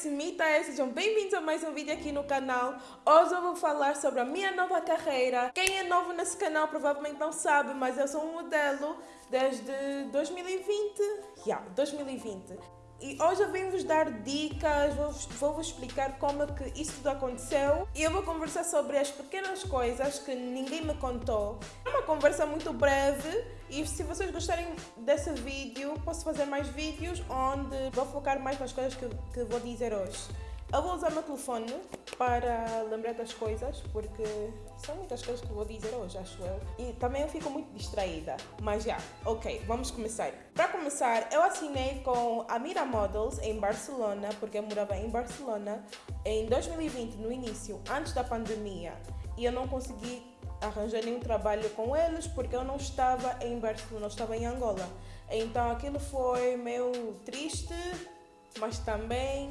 me, Taia. Sejam bem-vindos a mais um vídeo aqui no canal. Hoje eu vou falar sobre a minha nova carreira. Quem é novo nesse canal provavelmente não sabe, mas eu sou um modelo desde 2020. Yeah, 2020. E hoje eu vim vos dar dicas, vou-vos vou explicar como é que isso tudo aconteceu e eu vou conversar sobre as pequenas coisas que ninguém me contou. É uma conversa muito breve e se vocês gostarem desse vídeo, posso fazer mais vídeos onde vou focar mais nas coisas que, que vou dizer hoje. Eu vou usar o meu telefone para lembrar das coisas, porque são muitas coisas que vou dizer hoje, acho eu. E também eu fico muito distraída. Mas já, ok, vamos começar. Para começar, eu assinei com a Mira Models em Barcelona, porque eu morava em Barcelona, em 2020, no início, antes da pandemia. E eu não consegui arranjar nenhum trabalho com eles porque eu não estava em Barcelona, eu estava em Angola. Então aquilo foi meio triste, mas também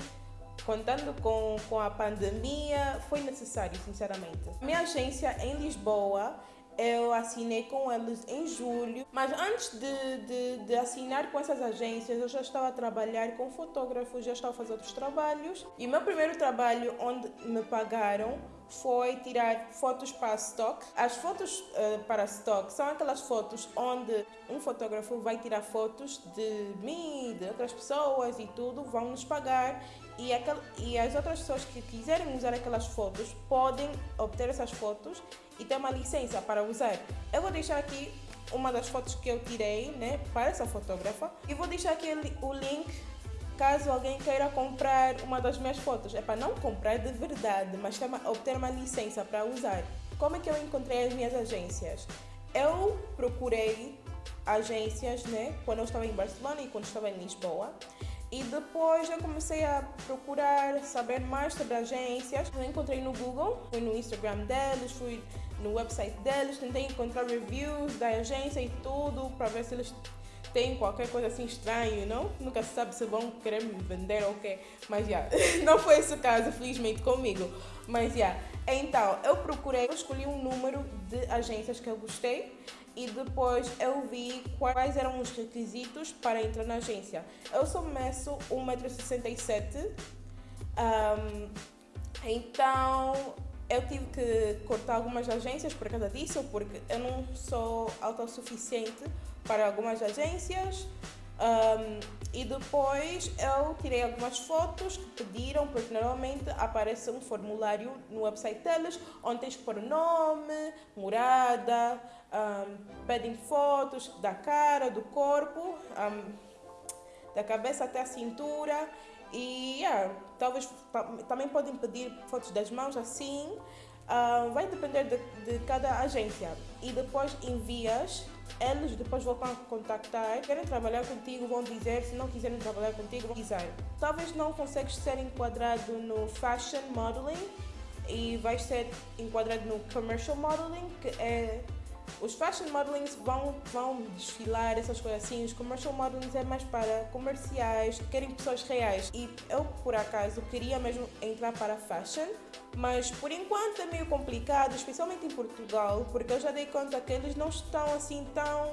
contando com, com a pandemia, foi necessário, sinceramente. Minha agência em Lisboa, eu assinei com eles em julho, mas antes de, de, de, assinar com essas agências, eu já estava a trabalhar com fotógrafos, já estava a fazer outros trabalhos. E o meu primeiro trabalho onde me pagaram foi tirar fotos para stock. As fotos uh, para stock são aquelas fotos onde um fotógrafo vai tirar fotos de mim, de outras pessoas e tudo, vão nos pagar e, aquel, e as outras pessoas que quiserem usar aquelas fotos podem obter essas fotos e ter uma licença para usar. Eu vou deixar aqui uma das fotos que eu tirei né, para essa fotógrafa e vou deixar aqui o link caso alguém queira comprar uma das minhas fotos. É para não comprar de verdade, mas obter uma licença para usar. Como é que eu encontrei as minhas agências? Eu procurei agências né, quando eu estava em Barcelona e quando estava em Lisboa. E depois eu comecei a procurar saber mais sobre agências. Eu encontrei no Google, fui no Instagram deles, fui no website deles, tentei encontrar reviews da agência e tudo para ver se eles têm qualquer coisa assim estranho, não? Nunca se sabe se vão querer me vender ou o quê. Mas já, yeah, não foi esse o caso, felizmente comigo. Mas já, yeah. então eu procurei, eu escolhi um número de agências que eu gostei e depois eu vi quais eram os requisitos para entrar na agência. Eu sou meço 1,67m, um, então eu tive que cortar algumas agências por causa disso, porque eu não sou autossuficiente para algumas agências. Um, e depois eu tirei algumas fotos que pediram, porque normalmente aparece um formulário no website deles, onde tens que pôr nome, morada, um, pedem fotos da cara, do corpo, um, da cabeça até a cintura. E yeah, talvez também podem pedir fotos das mãos assim, uh, vai depender de, de cada agência. E depois envias eles depois vão contactar, querem trabalhar contigo, vão dizer, se não quiserem trabalhar contigo, vão dizer. Talvez não consegues ser enquadrado no fashion modeling e vais ser enquadrado no commercial modeling, que é os fashion modelings vão, vão desfilar, essas coisas assim. Os commercial modelings é mais para comerciais, que querem pessoas reais. E eu, por acaso, queria mesmo entrar para fashion, mas por enquanto é meio complicado, especialmente em Portugal, porque eu já dei conta que eles não estão assim tão.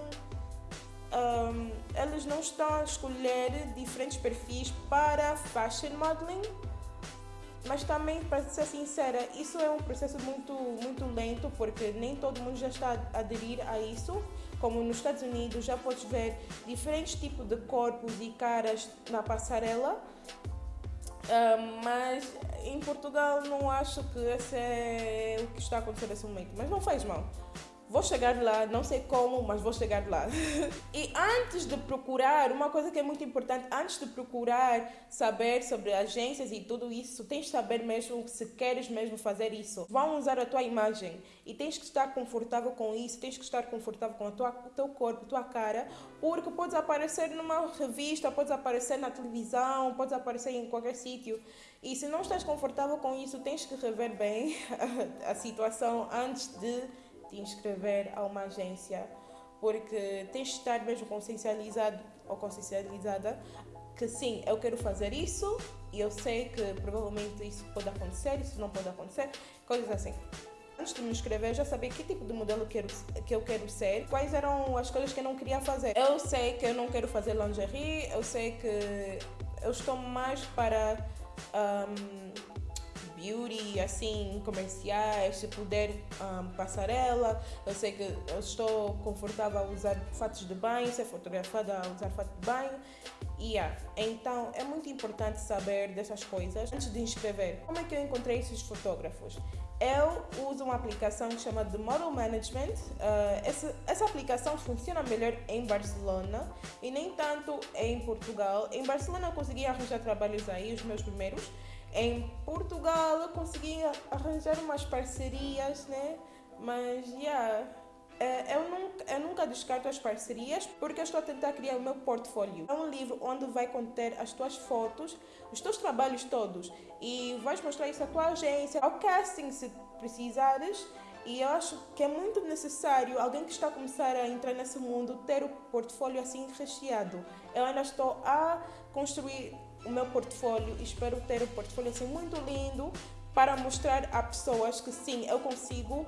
Um, eles não estão a escolher diferentes perfis para fashion modeling mas também, para ser sincera, isso é um processo muito, muito lento, porque nem todo mundo já está a aderir a isso. Como nos Estados Unidos, já podes ver diferentes tipos de corpos e caras na passarela. Uh, mas em Portugal não acho que esse é o que está a acontecer nesse momento. Mas não faz mal. Vou chegar lá, não sei como, mas vou chegar lá. e antes de procurar, uma coisa que é muito importante, antes de procurar saber sobre agências e tudo isso, tens de saber mesmo se queres mesmo fazer isso. Vão usar a tua imagem e tens que estar confortável com isso, tens que estar confortável com tua, o teu corpo, a tua cara, porque podes aparecer numa revista, podes aparecer na televisão, podes aparecer em qualquer sítio. E se não estás confortável com isso, tens que rever bem a, a situação antes de te inscrever a uma agência, porque tens de estar mesmo consciencializado ou consciencializada que sim, eu quero fazer isso e eu sei que provavelmente isso pode acontecer, isso não pode acontecer, coisas assim. Antes de me inscrever, já sabia que tipo de modelo quero, que eu quero ser, quais eram as coisas que eu não queria fazer. Eu sei que eu não quero fazer lingerie, eu sei que eu estou mais para um, beauty, assim, comerciais, se puder um, passarela. Eu sei que eu estou confortável a usar fatos de banho, ser fotografada a usar fato de banho. Yeah. Então é muito importante saber dessas coisas antes de inscrever. Como é que eu encontrei esses fotógrafos? Eu uso uma aplicação chamada The Model Management. Uh, essa, essa aplicação funciona melhor em Barcelona e nem tanto em Portugal. Em Barcelona eu consegui arranjar trabalhos aí, os meus primeiros. Em Portugal eu consegui arranjar umas parcerias, né? Mas, yeah, eu nunca, eu nunca descarto as parcerias porque eu estou a tentar criar o meu portfólio. É um livro onde vai conter as tuas fotos, os teus trabalhos todos e vais mostrar isso à tua agência, ao casting se precisares. E eu acho que é muito necessário alguém que está a começar a entrar nesse mundo ter o portfólio assim recheado. Eu ainda estou a construir o meu portfólio e espero ter um portfólio assim muito lindo para mostrar a pessoas que sim, eu consigo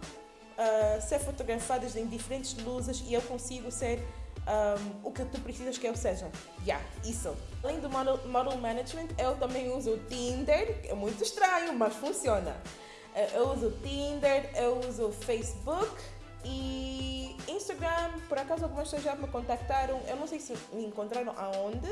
ser fotografadas em diferentes luzes e eu consigo ser um, o que tu precisas que eu seja. Yeah, isso. Além do model, model management, eu também uso o Tinder, é muito estranho, mas funciona. Uh, eu uso o Tinder, eu uso o Facebook e Instagram. Por acaso algumas pessoas já me contactaram, eu não sei se me encontraram aonde,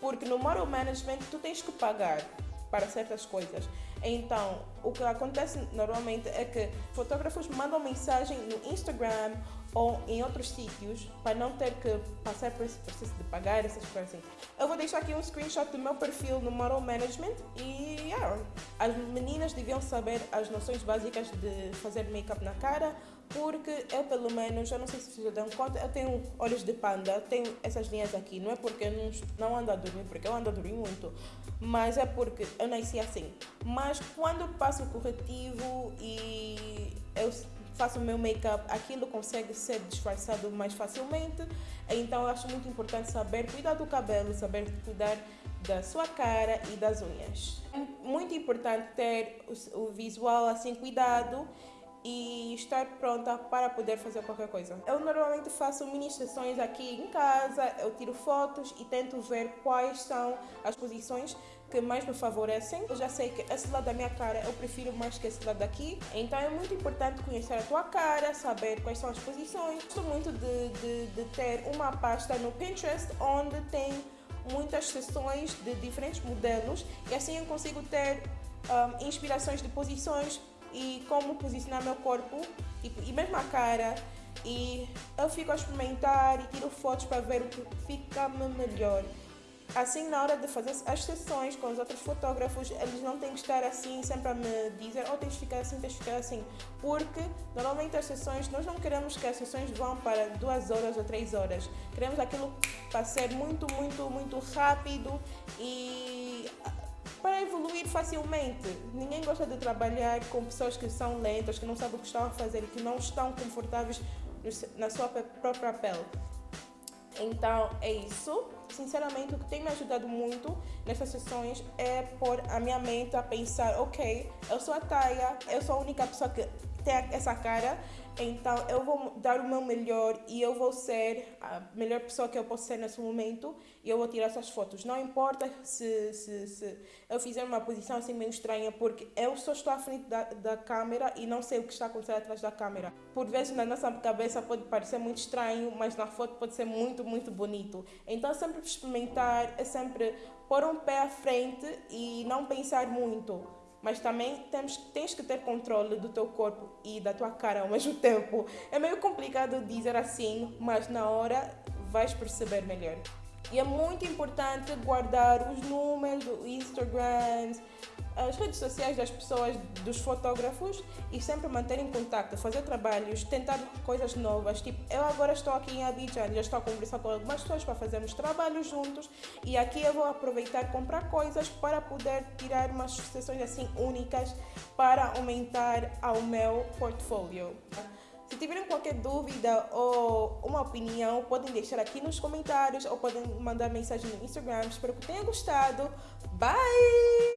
porque no model management tu tens que pagar para certas coisas. Então, o que acontece normalmente é que fotógrafos mandam mensagem no Instagram ou em outros sítios para não ter que passar por esse processo de pagar essas coisas assim. Eu vou deixar aqui um screenshot do meu perfil no Model Management e yeah, as meninas deviam saber as noções básicas de fazer make-up na cara porque eu pelo menos, eu não sei se vocês dão conta, eu tenho olhos de panda, tenho essas linhas aqui, não é porque eu não, ando a dormir, porque eu ando a dormir muito, mas é porque eu nasci assim. Mas quando passo o corretivo e eu faço o meu make-up, aquilo consegue ser disfarçado mais facilmente. Então eu acho muito importante saber cuidar do cabelo, saber cuidar da sua cara e das unhas. É muito importante ter o visual assim cuidado e estar pronta para poder fazer qualquer coisa. Eu normalmente faço mini sessões aqui em casa, eu tiro fotos e tento ver quais são as posições que mais me favorecem. Eu já sei que esse lado da minha cara eu prefiro mais que esse lado daqui, então é muito importante conhecer a tua cara, saber quais são as posições. Gosto muito de, de, de ter uma pasta no Pinterest onde tem muitas sessões de diferentes modelos e assim eu consigo ter um, inspirações de posições e como posicionar meu corpo e, e mesmo a cara e eu fico a experimentar e tiro fotos para ver o que fica melhor. Assim, na hora de fazer as sessões com os outros fotógrafos, eles não têm que estar assim sempre a me dizer oh, tens de ficar assim, tens de ficar assim. Porque normalmente as sessões, nós não queremos que as sessões vão para duas horas ou três horas. Queremos aquilo para ser muito, muito, muito rápido e facilmente. Ninguém gosta de trabalhar com pessoas que são lentas, que não sabem o que estão a fazer e que não estão confortáveis na sua própria pele. Então é isso. Sinceramente, o que tem me ajudado muito nessas sessões é pôr a minha mente a pensar: ok, eu sou a Taia, eu sou a única pessoa que tem essa cara, então eu vou dar o meu melhor e eu vou ser a melhor pessoa que eu posso ser nesse momento e eu vou tirar essas fotos. Não importa se, se, se eu fizer uma posição assim meio estranha, porque eu só estou à frente da, da câmera e não sei o que está acontecendo atrás da câmera. Por vezes na nossa cabeça pode parecer muito estranho, mas na foto pode ser muito, muito bonito. Então sempre experimentar, é sempre pôr um pé à frente e não pensar muito mas também temos, tens que ter controle do teu corpo e da tua cara ao mesmo tempo. É meio complicado dizer assim, mas na hora vais perceber melhor. E é muito importante guardar os números do Instagram, as redes sociais das pessoas, dos fotógrafos e sempre manter em contato, fazer trabalhos, tentar coisas novas. Tipo, eu agora estou aqui em Abidjan, já estou a conversar com algumas pessoas para fazermos trabalhos juntos e aqui eu vou aproveitar comprar coisas para poder tirar umas sessões assim únicas para aumentar ao meu portfólio. Se tiverem qualquer dúvida ou uma opinião, podem deixar aqui nos comentários ou podem mandar mensagem no Instagram. Espero que tenham gostado. Bye!